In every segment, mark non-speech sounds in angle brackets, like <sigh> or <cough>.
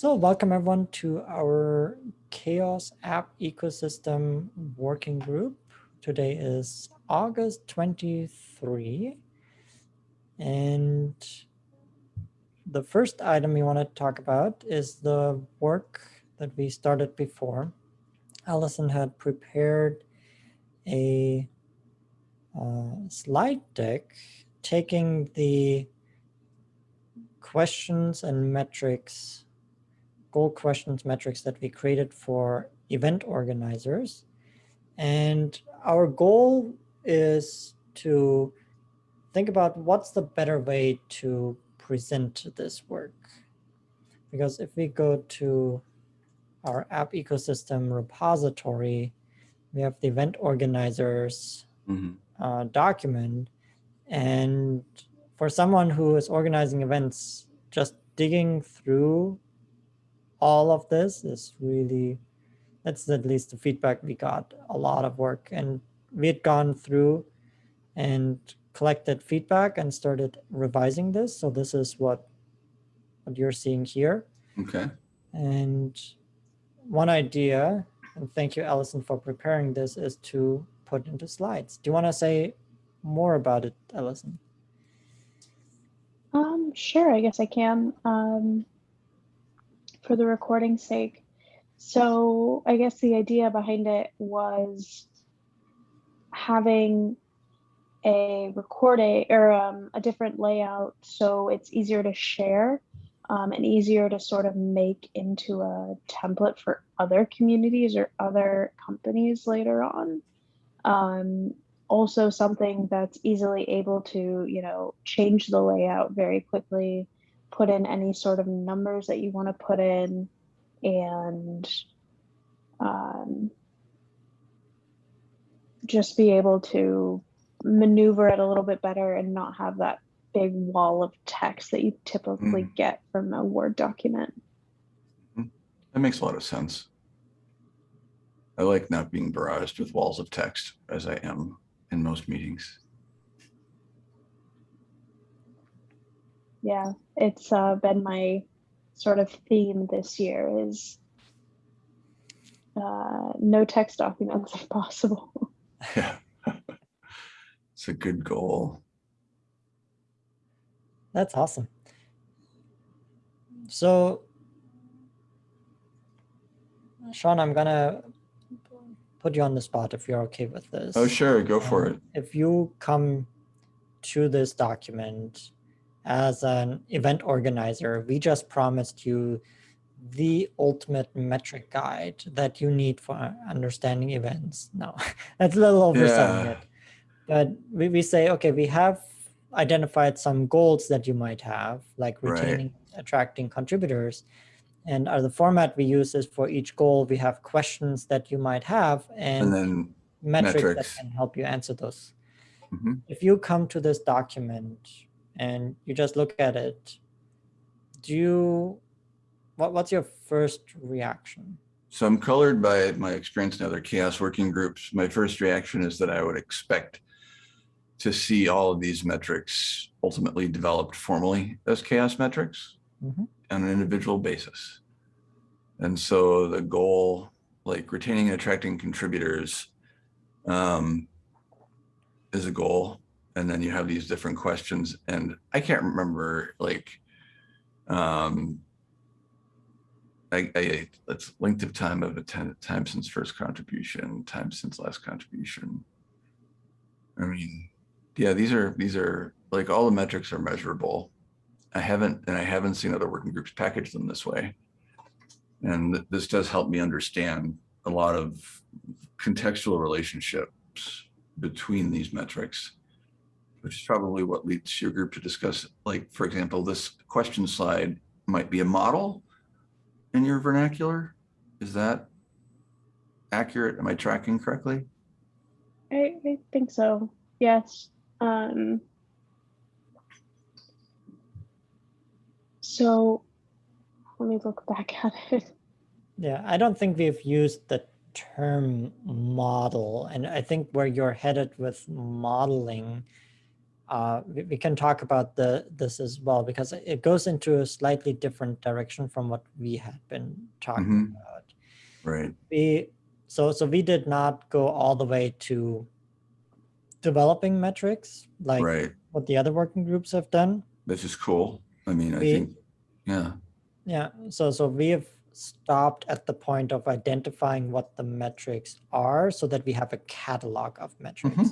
So welcome everyone to our CHAOSS app ecosystem working group. Today is August 23. And the first item we want to talk about is the work that we started before. Allison had prepared a uh, slide deck taking the questions and metrics goal questions metrics that we created for event organizers. And our goal is to think about what's the better way to present this work. Because if we go to our app ecosystem repository, we have the event organizers mm -hmm. uh, document. And for someone who is organizing events, just digging through all of this is really, that's at least the feedback we got, a lot of work. And we had gone through and collected feedback and started revising this. So this is what, what you're seeing here. Okay. And one idea, and thank you, Allison, for preparing this, is to put into slides. Do you want to say more about it, Allison? Um, sure, I guess I can. Um, for the recording's sake. So I guess the idea behind it was having a recording or um, a different layout so it's easier to share um, and easier to sort of make into a template for other communities or other companies later on. Um, also something that's easily able to, you know, change the layout very quickly put in any sort of numbers that you want to put in and um, just be able to maneuver it a little bit better and not have that big wall of text that you typically mm. get from a Word document. Mm-hmm. That makes a lot of sense. I like not being barraged with walls of text as I am in most meetings. Yeah, it's uh, been my sort of theme this year is uh, no text documents if possible. Yeah, <laughs> it's a good goal. That's awesome. So, Sean, I'm gonna put you on the spot if you're okay with this. Oh, sure, go for um, it. If you come to this document as an event organizer, we just promised you the ultimate metric guide that you need for understanding events. No, <laughs> that's a little overselling yeah. it. But we, we say, okay, we have identified some goals that you might have, like retaining, right. attracting contributors. And uh, the format we use is for each goal, we have questions that you might have and, and then metrics, metrics, that can help you answer those. Mm -hmm. If you come to this document and you just look at it, do you, what, what's your first reaction? So I'm colored by my experience in other CHAOSS working groups. My first reaction is that I would expect to see all of these metrics ultimately developed formally as CHAOSS metrics mm -hmm. on an individual basis. And so the goal, like retaining and attracting contributors, um, is a goal and then you have these different questions and I can't remember like um I, I it's length of time of attended time since first contribution, time since last contribution. I mean, yeah, these are these are like all the metrics are measurable. I haven't and I haven't seen other working groups package them this way. And this does help me understand a lot of contextual relationships between these metrics which is probably what leads your group to discuss, like, for example, this question slide might be a model in your vernacular. Is that accurate? Am I tracking correctly? I, I think so. Yes. Um, so let me look back at it. Yeah, I don't think we've used the term model. And I think where you're headed with modeling uh, we, we can talk about the this as well because it goes into a slightly different direction from what we had been talking Mhm. about. Right. We so so we did not go all the way to developing metrics like Right. what the other working groups have done. This is cool. I mean, I think, yeah, Yeah, so so we have stopped at the point of identifying what the metrics are so that we have a catalog of metrics.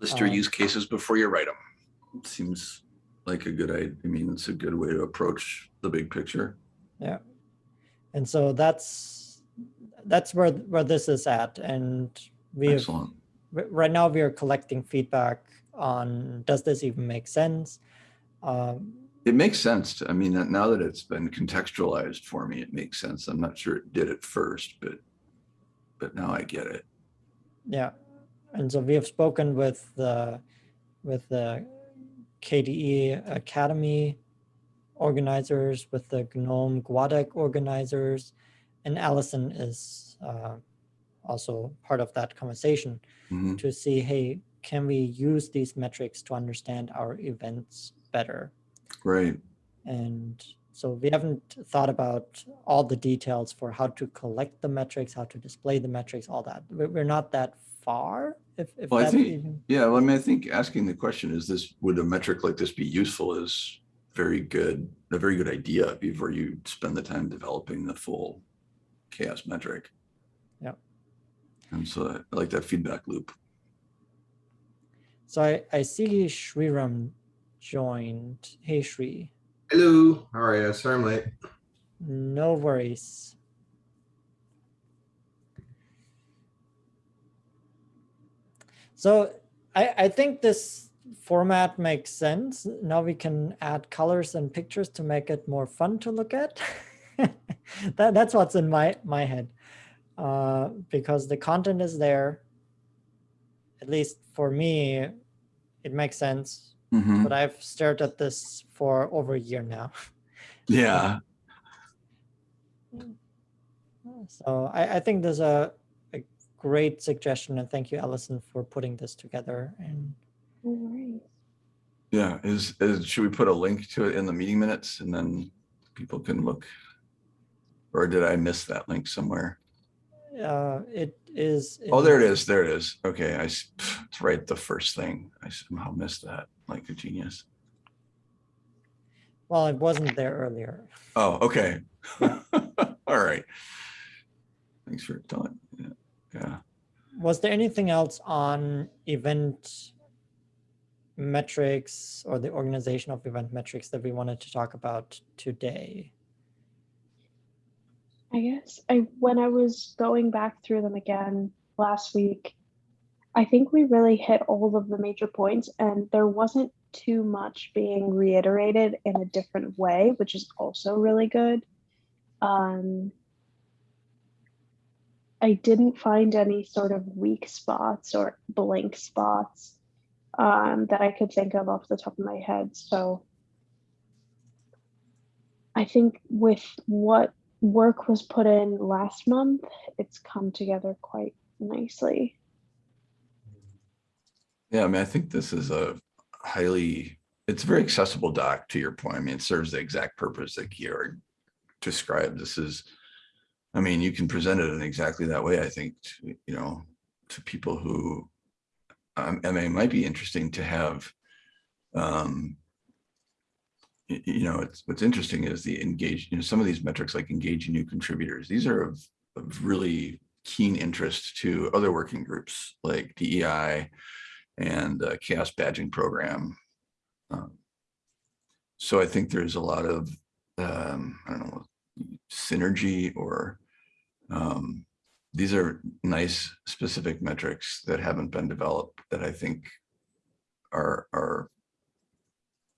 List your Um, use cases before you write them. Seems like a good, I, I mean, it's a good way to approach the big picture. Yeah. And so that's that's where where this is at. And we have Excellent. r- right now we are collecting feedback on does this even make sense? Um, It makes sense. to- I mean, that- now that it's been contextualized for me, it makes sense. I'm not sure it did at first, but, but now I get it. yeah. And so we have spoken with the with the KDE Akademy organizers, with the GNOME Guadec organizers, and Allison is uh, also part of that conversation. Mhm. to see, hey, can we use these metrics to understand our events better? Right. And so we haven't thought about all the details for how to collect the metrics, how to display the metrics, all that. We're not that far. If, if Well, I think- even, Yeah, well, I mean, I think asking the question, is this, would a metric like this be useful is very good, a very good idea before you spend the time developing the full CHAOSS metric. Yeah. And so I like that feedback loop. so I, I see Shriram joined. Hey, Shri, Hello, how are you? Sorry I'm late. no worries. So I, I think this format makes sense. Now we can add colors and pictures to make it more fun to look at. <laughs> that, that's what's in my, my head. Uh, because the content is there. At least for me, it makes sense. Mhm. But I've stared at this for over a year now. Yeah, <laughs> So I, I think there's a great suggestion and thank you, Allison, for putting this together. And No yeah. Is, is, should we put a link to it in the meeting minutes and then people can look? Or did I miss that link somewhere? uh, it is. Oh, there it is. There it is. Okay, I, s- it's right the first thing. I somehow missed that, like a genius. Well, it wasn't there earlier. Oh, okay. <laughs> All right. Thanks for telling. Yeah, Yeah. Was there anything else on event metrics or the organization of event metrics that we wanted to talk about today? I guess I when I was going back through them again last week, I think we really hit all of the major points and there wasn't too much being reiterated in a different way, which is also really good. Um, I didn't find any sort of weak spots or blank spots um, that I could think of off the top of my head. So I think with what work was put in last month, it's come together quite nicely. Yeah, I mean, I think this is a highly, it's a very accessible doc to your point. I mean, it serves the exact purpose that Georg described. This is, I mean, you can present it in exactly that way, I think, to, you know, to people who, um, I mean, it might be interesting to have, um, you know, it's, what's interesting is the engage, you know, some of these metrics like engaging new contributors, these are of, of really keen interest to other working groups like DEI, and uh, CHAOSS badging program. Um, So I think there's a lot of, um, I don't know, synergy or um, these are nice specific metrics that haven't been developed that I think are, are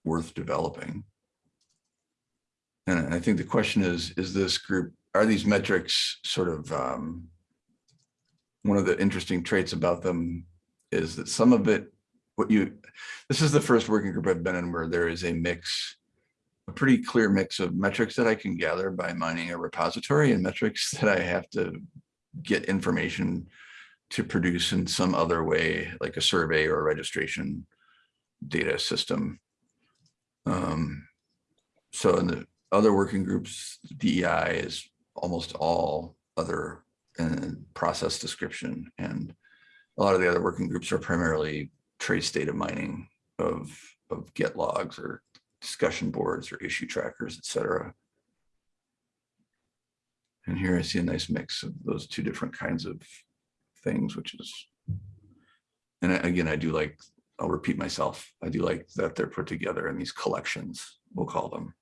worth developing. And I think the question is, is this group, are these metrics sort of, um, one of the interesting traits about them is that some of it, what you, this is the first working group I've been in where there is a mix, a pretty clear mix of metrics that I can gather by mining a repository and metrics <laughs> that I have to get information to produce in some other way, like a survey or a registration data system. Um, so in the other working groups, DEI is almost all other and process description. And a lot of the other working groups are primarily trace data mining of, of git logs or discussion boards or issue trackers, et cetera. And here I see a nice mix of those two different kinds of things, which is, and again, I do like, I'll repeat myself, I do like that they're put together in these collections, we'll call them.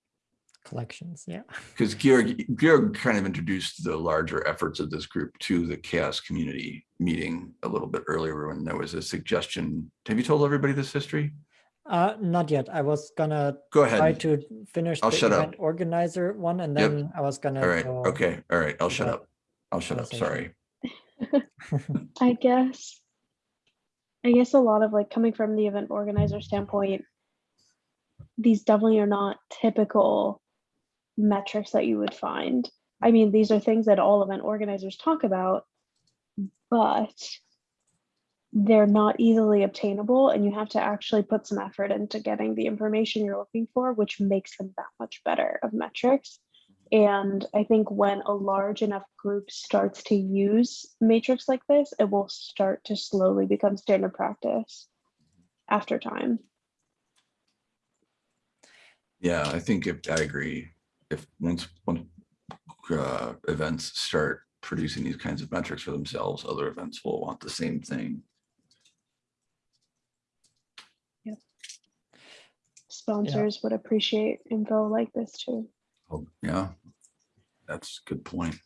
Collections, yeah. <laughs> Because Georg, Georg kind of introduced the larger efforts of this group to the CHAOSS community meeting a little bit earlier when there was a suggestion. Have you told everybody this history? Uh, not yet. I was gonna Go ahead. try to finish I'll the shut up. event organizer one and Yep. then I was gonna. All right, go- okay, all right, I'll shut up. I'll shut up, sorry. <laughs> I guess, I guess a lot of like coming from the event organizer standpoint, these definitely are not typical metrics that you would find. I mean, these are things that all event organizers talk about, but they're not easily obtainable and you have to actually put some effort into getting the information you're looking for, which makes them that much better of metrics. And I think when a large enough group starts to use matrix like this, it will start to slowly become standard practice after time. Yeah, I think if, I agree. If once, once uh, events start producing these kinds of metrics for themselves, other events will want the same thing. Sponsors would appreciate info like this too. Oh, yeah. That's a good point.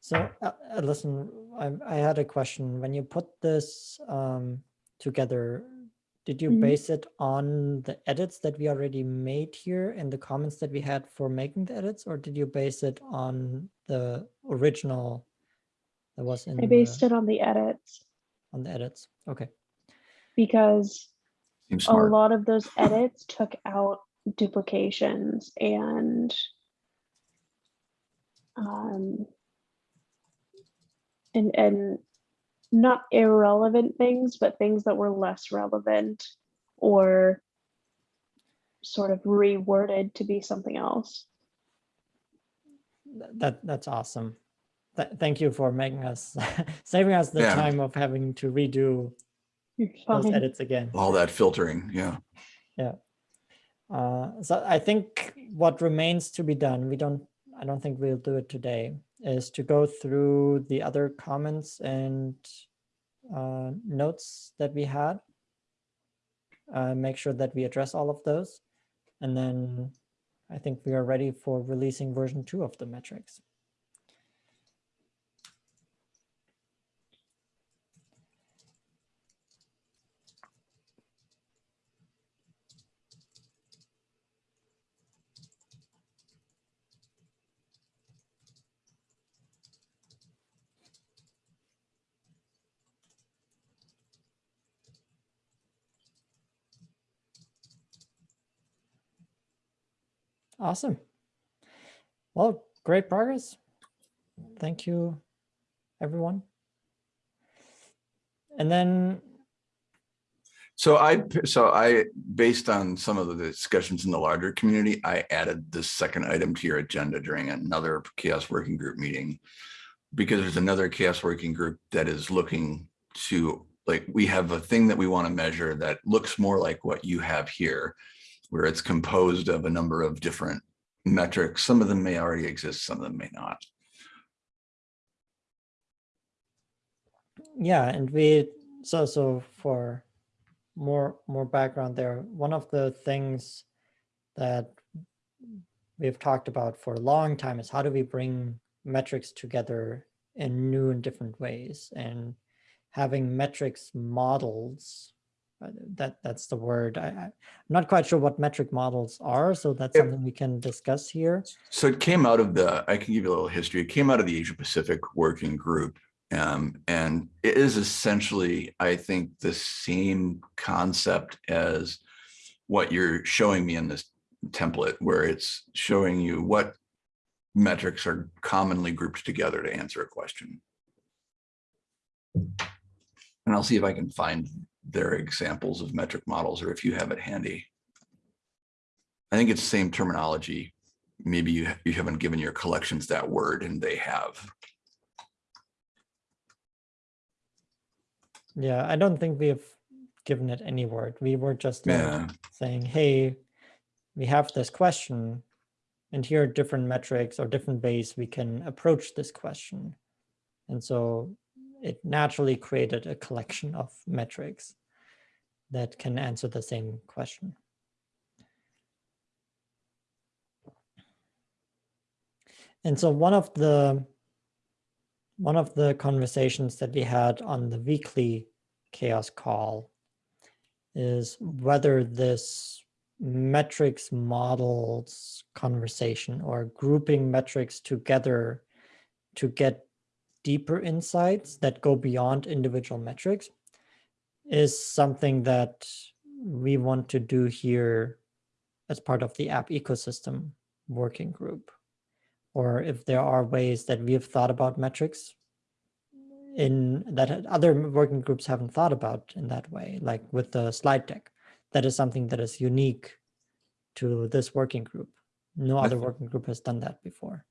So, uh, uh, listen, I, I had a question. When you put this um, together, did you Mhm. base it on the edits that we already made here and the comments that we had for making the edits, or did you base it on the original that was in I based the, it on the edits on the edits? Okay, because Seems a lot of those edits took out duplications and um, and and not irrelevant things, but things that were less relevant or sort of reworded to be something else. That that's awesome. Th- thank you for making us <laughs> saving us the Yeah. time of having to redo You're <laughs> those edits again. All that filtering, yeah. Uh, so I think what remains to be done, we don't, I don't think we'll do it today, is to go through the other comments and uh, notes that we had. Uh, make sure that we address all of those. And then I think we are ready for releasing version two of the metrics. Awesome. Well, great progress. Thank you, everyone. And then, So I, so I, based on some of the discussions in the larger community, I added this second item to your agenda during another CHAOSS working group meeting. Because there's another CHAOSS working group that is looking to, like, we have a thing that we want to measure that looks more like what you have here. Where it's composed of a number of different metrics. Some of them may already exist, some of them may not. yeah, and we, so, so for more, more background there, one of the things that we've talked about for a long time is how do we bring metrics together in new and different ways and having metrics models that that's the word I, I'm not quite sure what metric models are so that's Yep. something we can discuss here So it came out of the, I can give you a little history. It came out of the Asia Pacific Working Group. Um, and it is essentially, I think, the same concept as what you're showing me in this template, where it's showing you what metrics are commonly grouped together to answer a question. And I'll see if I can find their examples of metric models or if you have it handy. I think it's the same terminology. Maybe you, you haven't given your collections that word and they have. Yeah, I don't think we have given it any word. We were just like Yeah, saying, hey, we have this question and here are different metrics or different ways we can approach this question. And so it naturally created a collection of metrics that can answer the same question. And so one of the one of the conversations that we had on the weekly CHAOSS call is whether this metrics models conversation or grouping metrics together to get deeper insights that go beyond individual metrics is something that we want to do here as part of the app ecosystem working group. Or if there are ways that we have thought about metrics in that other working groups haven't thought about in that way, like with the slide deck. That is something that is unique to this working group. No other working group has done that before.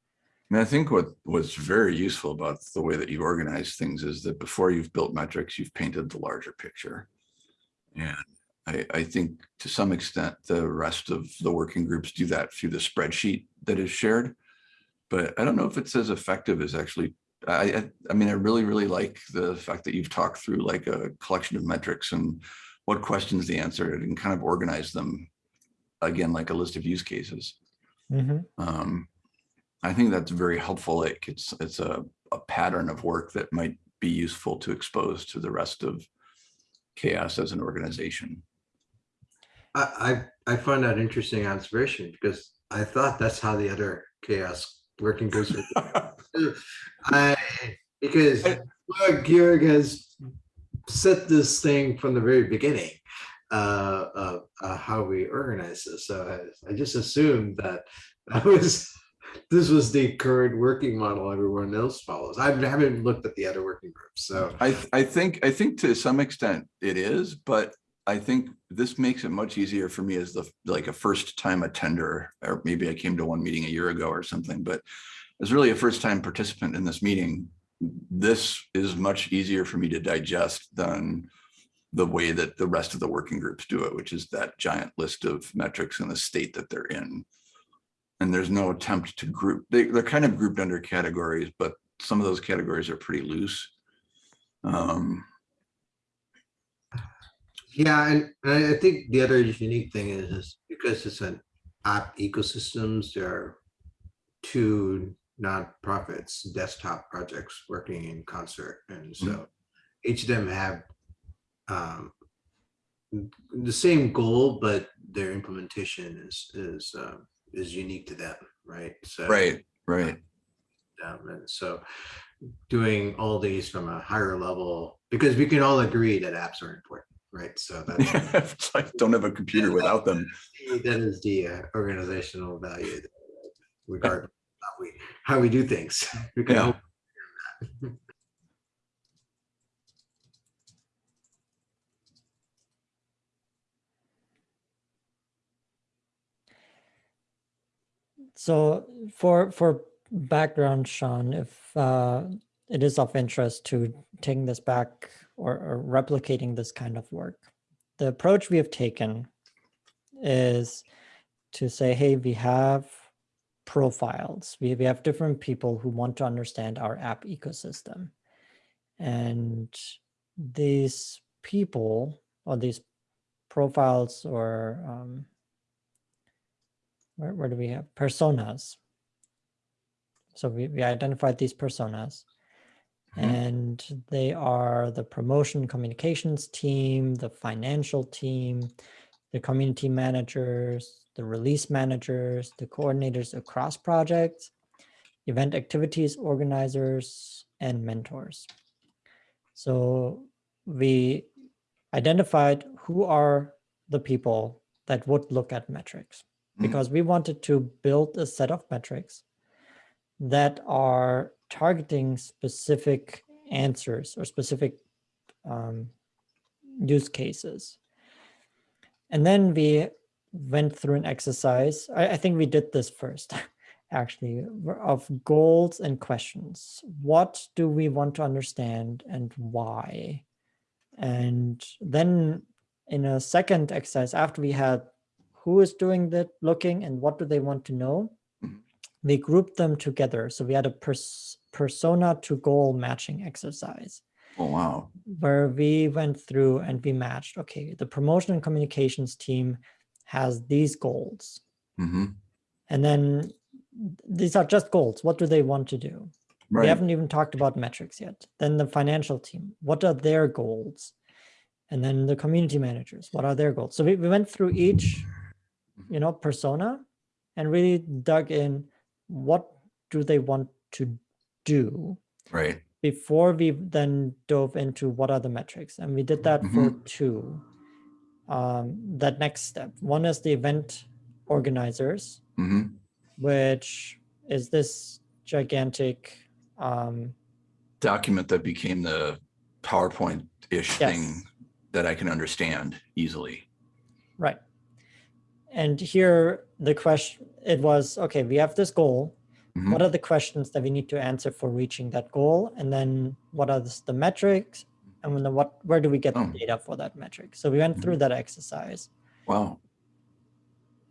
I mean, I think what was very useful about the way that you organize things is that before you've built metrics, you've painted the larger picture. And I, I think to some extent, the rest of the working groups do that through the spreadsheet that is shared. But I don't know if it's as effective as actually, I, I, I mean, I really, really like the fact that you've talked through like a collection of metrics and what questions they answered and kind of organize them again, like a list of use cases. Mhm. Um, I think that's very helpful. Like it's, it's a, a pattern of work that might be useful to expose to the rest of CHAOSS as an organization. I, I, I find that interesting observation because I thought that's how the other CHAOSS working groups were. <laughs> I, because Georg has set this thing from the very beginning uh, of uh, how we organize this. So I, I just assumed that that was this was the current working model everyone else follows. I haven't looked at the other working groups, so I, I think, I think to some extent it is, but I think this makes it much easier for me as the, like a first time attender, or maybe I came to one meeting a year ago or something, but as really a first time participant in this meeting, this is much easier for me to digest than the way that the rest of the working groups do it, which is that giant list of metrics and the state that they're in. And there's no attempt to group, they, they're kind of grouped under categories, but some of those categories are pretty loose. Um, Yeah, and and I think the other unique thing is, is because it's an app ecosystems, there are two nonprofits, desktop projects working in concert. And so each of them have um, the same goal, but their implementation is, is, um, is unique to them, right? So right, right. um, and so doing all these from a higher level, because we can all agree that apps are important, right? So <laughs> that's, like, Don't have a computer without them. that is the uh, organizational value regardless of how we, how we do things. <laughs> We can Yeah. <laughs> So for for background, Sean, if uh, it is of interest to taking this back or, or replicating this kind of work, the approach we have taken is to say, hey, we have profiles. We, we have different people who want to understand our app ecosystem. And these people or these profiles or um, where, where do we have personas? So we, we identified these personas Mhm. and they are the promotion communications team, the financial team, the community managers, the release managers, the coordinators across projects, event activities organizers, and mentors. So we identified who are the people that would look at metrics. Because we wanted to build a set of metrics that are targeting specific answers or specific um, use cases. And then we went through an exercise. I, I think we did this first, <laughs> actually, of goals and questions. What do we want to understand and why? And then in a second exercise, after we had who is doing the looking and what do they want to know, Mhm. we grouped them together. So we had a pers persona to goal matching exercise Oh, wow. where we went through and we matched, okay, the promotion and communications team has these goals. hmm And then these are just goals. What do they want to do? We haven't even talked about metrics yet. Then the financial team, what are their goals? And then the community managers, what are their goals? So we, we went through each, you know, persona and really dug in, what do they want to do? Right. before we then dove into what are the metrics and we did that for two um, that next step one is the event organizers hmm which is this gigantic um, Document that became the PowerPoint-ish Yes. thing that I can understand easily. right and here the question it was okay we have this goal Mhm. what are the questions that we need to answer for reaching that goal and then what are the, metrics and then what where do we get Oh. the data for that metric so we went through that exercise Wow.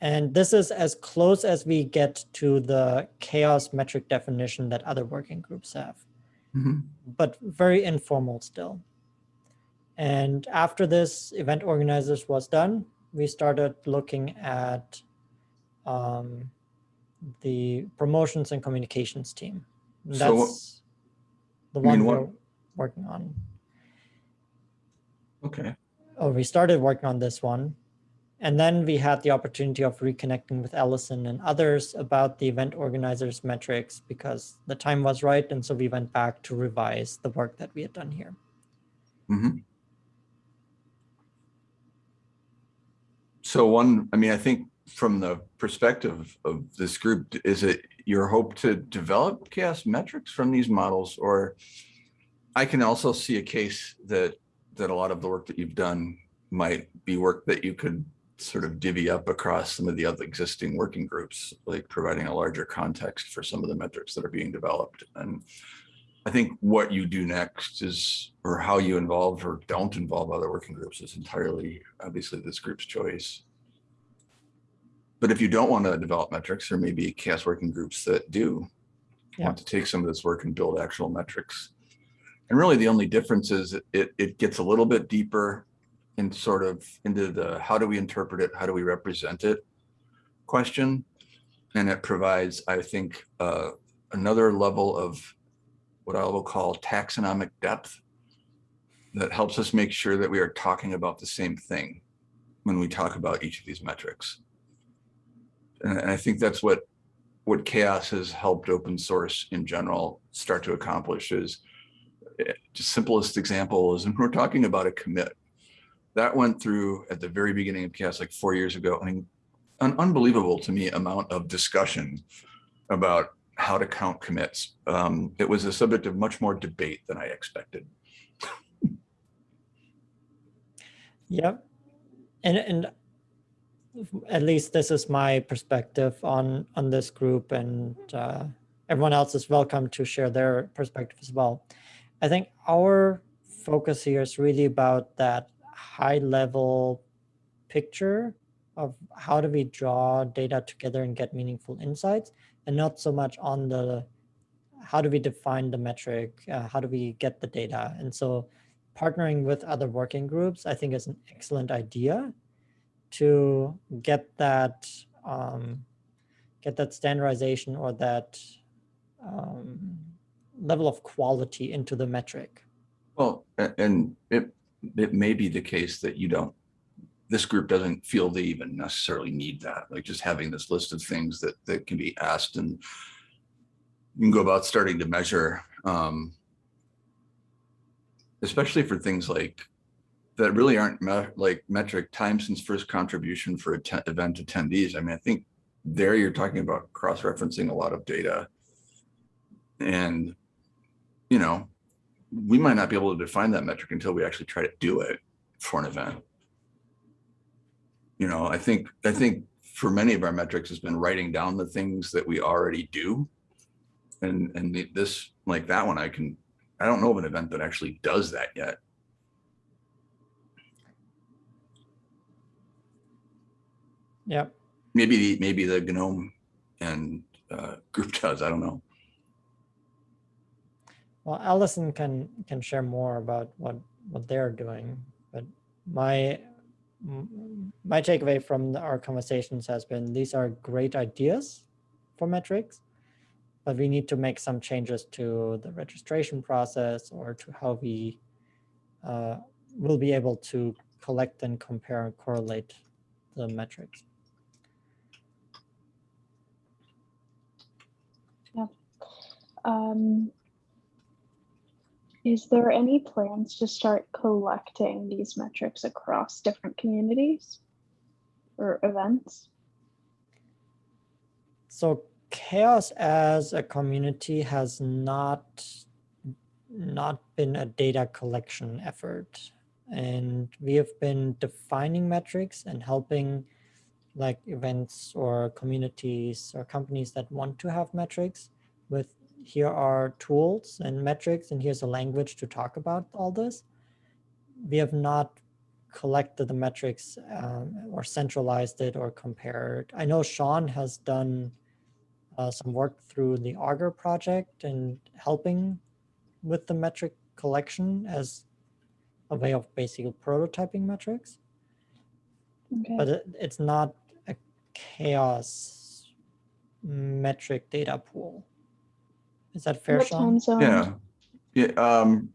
And this is as close as we get to the CHAOSS metric definition that other working groups have, Mhm. but very informal still. And after this event organizers was done, we started looking at um, the promotions and communications team. And So That's the one we're working on. Okay. oh, we started working on this one. And then we had the opportunity of reconnecting with Allison and others about the event organizers metrics because the time was right. And so we went back to revise the work that we had done here. Mhm. So one, I mean, I think from the perspective of this group, is it your hope to develop CHAOSS metrics from these models? Or I can also see a case that, that a lot of the work that you've done might be work that you could sort of divvy up across some of the other existing working groups, like providing a larger context for some of the metrics that are being developed. And I think what you do next is, or how you involve or don't involve other working groups is entirely, obviously, this group's choice. But if you don't want to develop metrics, there may be CHAOSS working groups that do Yeah. want to take some of this work and build actual metrics. And really, the only difference is it- it, it gets a little bit deeper in sort of into the, how do we interpret it? How do we represent it? Question. And it provides, I think, uh, another level of what I will call taxonomic depth that helps us make sure that we are talking about the same thing when we talk about each of these metrics. And I think that's what what CHAOSS has helped open source in general start to accomplish is eh, just simplest example is when we're talking about a commit that went through at the very beginning of CHAOSS like four years ago an, an unbelievable to me amount of discussion about how to count commits um, it was a subject of much more debate than i expected Yep. And and at least this is my perspective on on this group and uh, everyone else is welcome to share their perspective as well. I think our focus here is really about that high level picture of how do we draw data together and get meaningful insights and not so much on the how do we define the metric? Uh, how do we get the data? And so partnering with other working groups i think is an excellent idea to get that um, get that standardization or that um, level of quality into the metric. Well and it it may be the case that you don't this group doesn't feel they even necessarily need that like just having this list of things that that can be asked and you can go about starting to measure um especially for things like that really aren't me- like metric time since first contribution for event attendees i mean i think there you're talking about cross-referencing a lot of data and you know we might not be able to define that metric until we actually try to do it for an event. You know, I think, I think for many of our metrics has been writing down the things that we already do. And, and the- this, like that one, I can, I don't know of an event that actually does that yet. Yep. Maybe, the maybe the GNOME and uh, group does, I don't know. Well, Allison can can share more about what what they're doing, but my my takeaway from our conversations has been these are great ideas for metrics, but we need to make some changes to the registration process or to how we uh, will be able to collect and compare and correlate the metrics. Um, is there any plans to start collecting these metrics across different communities or events? So CHAOSS as a community has not not been a data collection effort and we have been defining metrics and helping like events or communities or companies that want to have metrics with here are tools and metrics and here's a language to talk about all this we have not collected the metrics um, or centralized it or compared. I know Sean has done uh, some work through the Augur project and helping with the metric collection as a way of basically prototyping metrics, Okay. but it, it's not a CHAOSS metric data pool. Is that fair, what Sean? time zone? Yeah, yeah, um.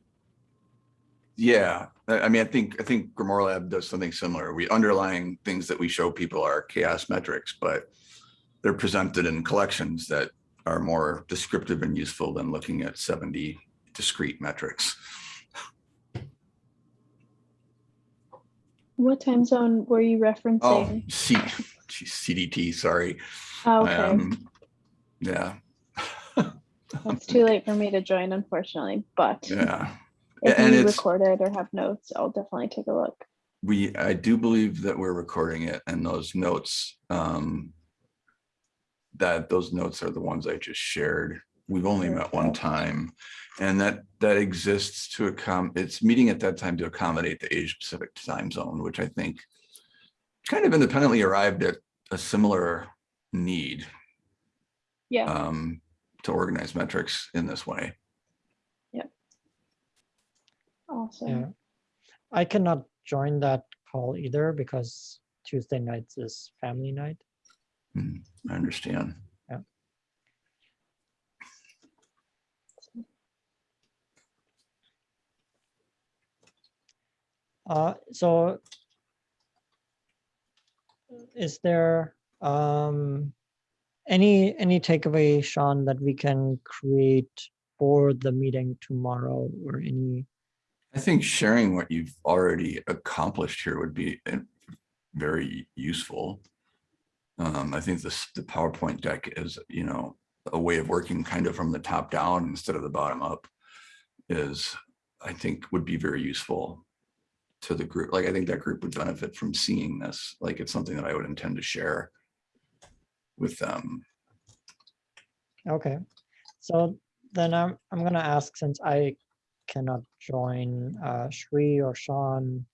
Yeah, I, I mean, I think, I think Grimoire Lab does something similar. We underlying things that we show people are CHAOSS metrics, but. They're presented in collections that are more descriptive and useful than looking at seventy discrete metrics. What time zone were you Oh, referencing? C, geez, CDT, sorry. Oh, okay, Um, Yeah, it's too late for me to join, unfortunately. But yeah. if and you it's- record it or have notes, I'll definitely take a look. We, I do believe that we're recording it and those notes, um. That those notes are the ones I just shared. We've only met one time. And that, that exists to accom, it's meeting at that time to accommodate the Asia Pacific time zone, which I think. Kind of independently arrived at a similar need, Yeah. um, to organize metrics in this way. Yep. Awesome. Yeah. I cannot join that call either because Tuesday nights is family night. I understand. Uh, so is there um, any any takeaway, Sean, that we can create for the meeting tomorrow or any? I think sharing what you've already accomplished here would be uh, very useful. Um, I think this, the PowerPoint deck is, you know, a way of working kind of from the top down instead of the bottom up is, I think would be very useful to the group. Like, I think that group would benefit from seeing this, like it's something that I would intend to share with them. Okay, so then I'm I'm gonna ask since I cannot join uh, Shri or Sean,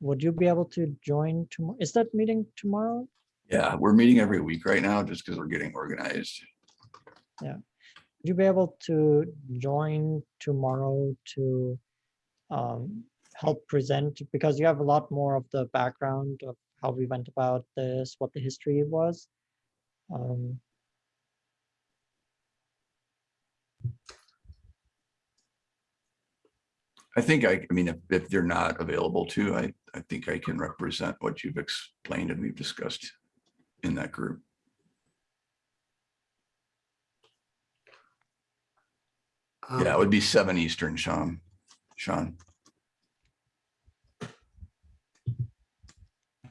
would you be able to join tomorrow? Is that meeting tomorrow? Yeah, we're meeting every week right now just because we're getting organized. Yeah. Would you be able to join tomorrow to um, help present? Because you have a lot more of the background of how we went about this, what the history was. Um, I think I, I mean, if, if they're not available to, I, I think I can represent what you've explained and we've discussed in that group. Yeah, it Um, would be seven Eastern, Sean, Sean.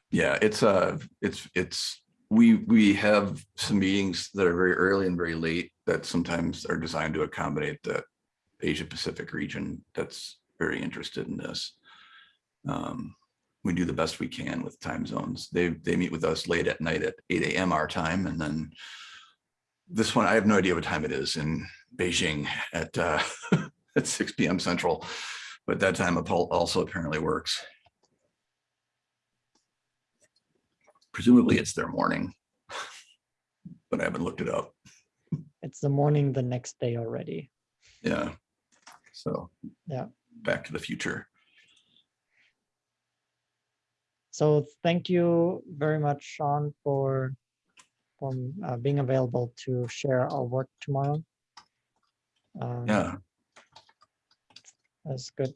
Yeah, it's uh it's, it's, we, we have some meetings that are very early and very late that sometimes are designed to accommodate the Asia Pacific region that's very interested in this. Um, we do the best we can with time zones. They, they meet with us late at night at eight AM our time and then this one, I have no idea what time it is in Beijing at, uh, <laughs> at six PM central, but that time also apparently works. Presumably it's their morning, <laughs> but I haven't looked it up. It's the morning the next day already. Yeah. So. Yeah. Back to the future. So thank you very much, Sean, for for uh, being available to share our work tomorrow. Um, Yeah. That's good.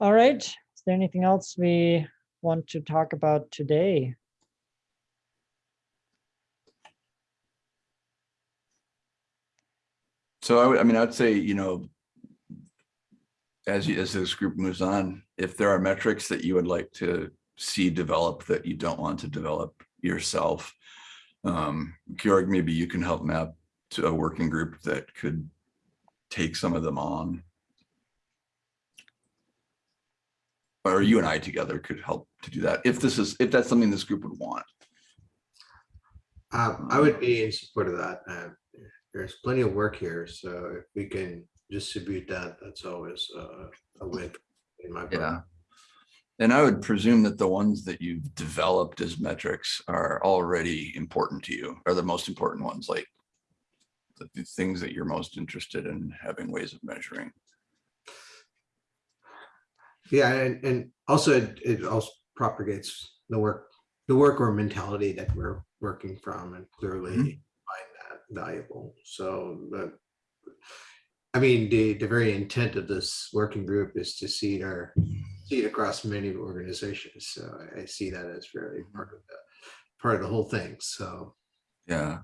All right. Is there anything else we want to talk about today? So I would, I mean, I'd say, you know, as you, as this group moves on, if there are metrics that you would like to see develop that you don't want to develop yourself, um, Georg, maybe you can help map to a working group that could take some of them on. Or you and I together could help to do that, if this is, if that's something this group would want. Um, I would be in support of that. Uh, There's plenty of work here, so if we can distribute that, that's always uh, a win in my book. Yeah. And I would presume that the ones that you've developed as metrics are already important to you, are the most important ones, like the, the things that you're most interested in having ways of measuring. Yeah, and, and also it, it also propagates the work, the work or mentality that we're working from and clearly Mhm. find that valuable. So, but I mean, the, the very intent of this working group is to see it our, see it across many organizations. So I- I see that as very part of the, part of the whole thing. So, Yeah,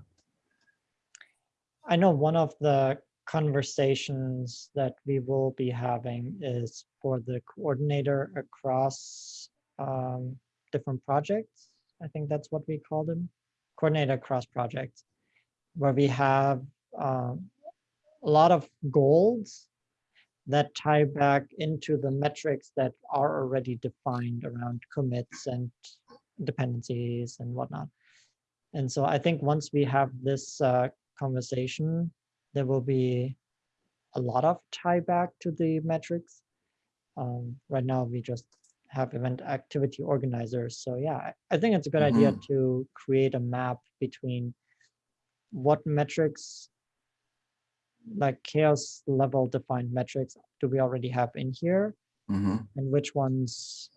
I know one of the conversations that we will be having is for the coordinator across um, different projects. I think that's what we call them, coordinator across projects, where we have um, a lot of goals that tie back into the metrics that are already defined around commits and dependencies and whatnot. And so I think once we have this uh, conversation, there will be a lot of tie back to the metrics. Um, right now, we just have event activity organizers. So yeah, I- think it's a good idea to create a map between what metrics, like CHAOSS level defined metrics, do we already have in here? mhm, And which ones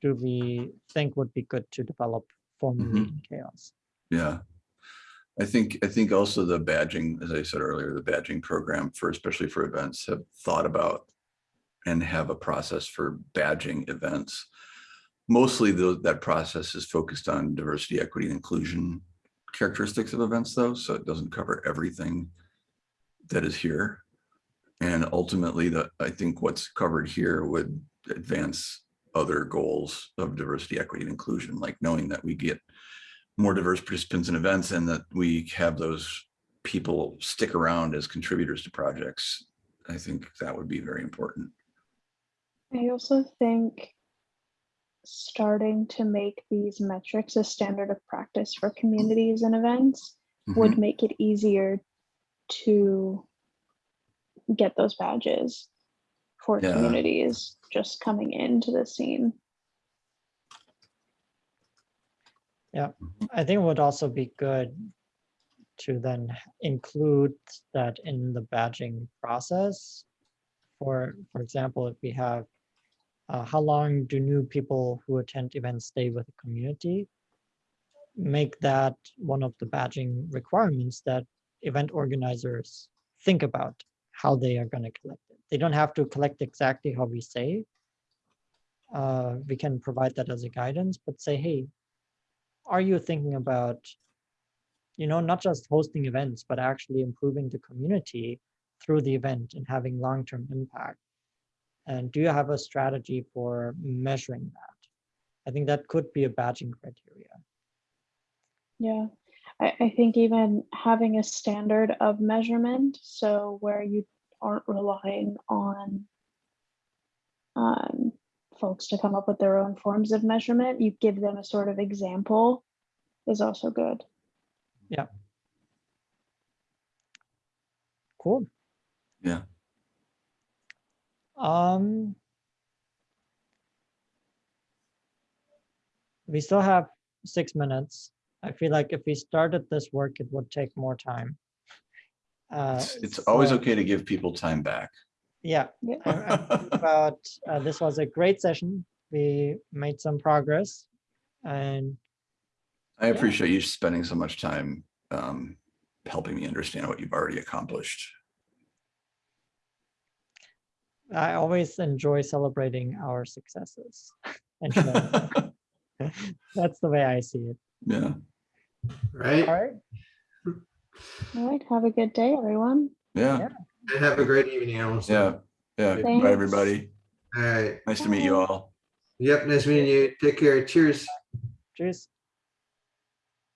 do we think would be good to develop formally in CHAOSS? yeah. I think, I think also the badging, as I said earlier, the badging program for, especially for events, have thought about and have a process for badging events. Mostly though, that process is focused on diversity, equity, and inclusion characteristics of events though, so it doesn't cover everything that is here. And ultimately, the, I think what's covered here would advance other goals of diversity, equity, and inclusion, like knowing that we get more diverse participants in events and that we have those people stick around as contributors to projects. I think that would be very important. I also think starting to make these metrics a standard of practice for communities and events mm-hmm. would make it easier to get those badges for Yeah. communities just coming into the scene. I think it would also be good to then include that in the badging process. For, for example, if we have, uh, how long do new people who attend events stay with the community? Make that one of the badging requirements that event organizers think about how they are going to collect it. They don't have to collect exactly how we say. Uh, we can provide that as a guidance, but say, hey, are you thinking about you know not just hosting events but actually improving the community through the event and having long-term impact? And do you have a strategy for measuring that? I think that could be a badging criteria. Yeah, I, I think even having a standard of measurement, so where you aren't relying on um, folks to come up with their own forms of measurement, you give them a sort of example is also good. Yeah. Cool. Yeah. Um. We still have six minutes. I feel like if we started this work, it would take more time. Uh, It's, it's always so, okay to give people time back. Yeah, Yeah. I- I think about, uh, this was a great session. We made some progress and I Yeah. appreciate you spending so much time um, helping me understand what you've already accomplished. I always enjoy celebrating our successes. and. <laughs> That's the way I see it. Yeah, Right? All right. All right, have a good day, everyone. yeah, And have a great evening, Allison. yeah, yeah. Thanks. Bye, everybody. All right. Nice to meet you all. Yep, nice meeting you. Take care. Cheers. Cheers.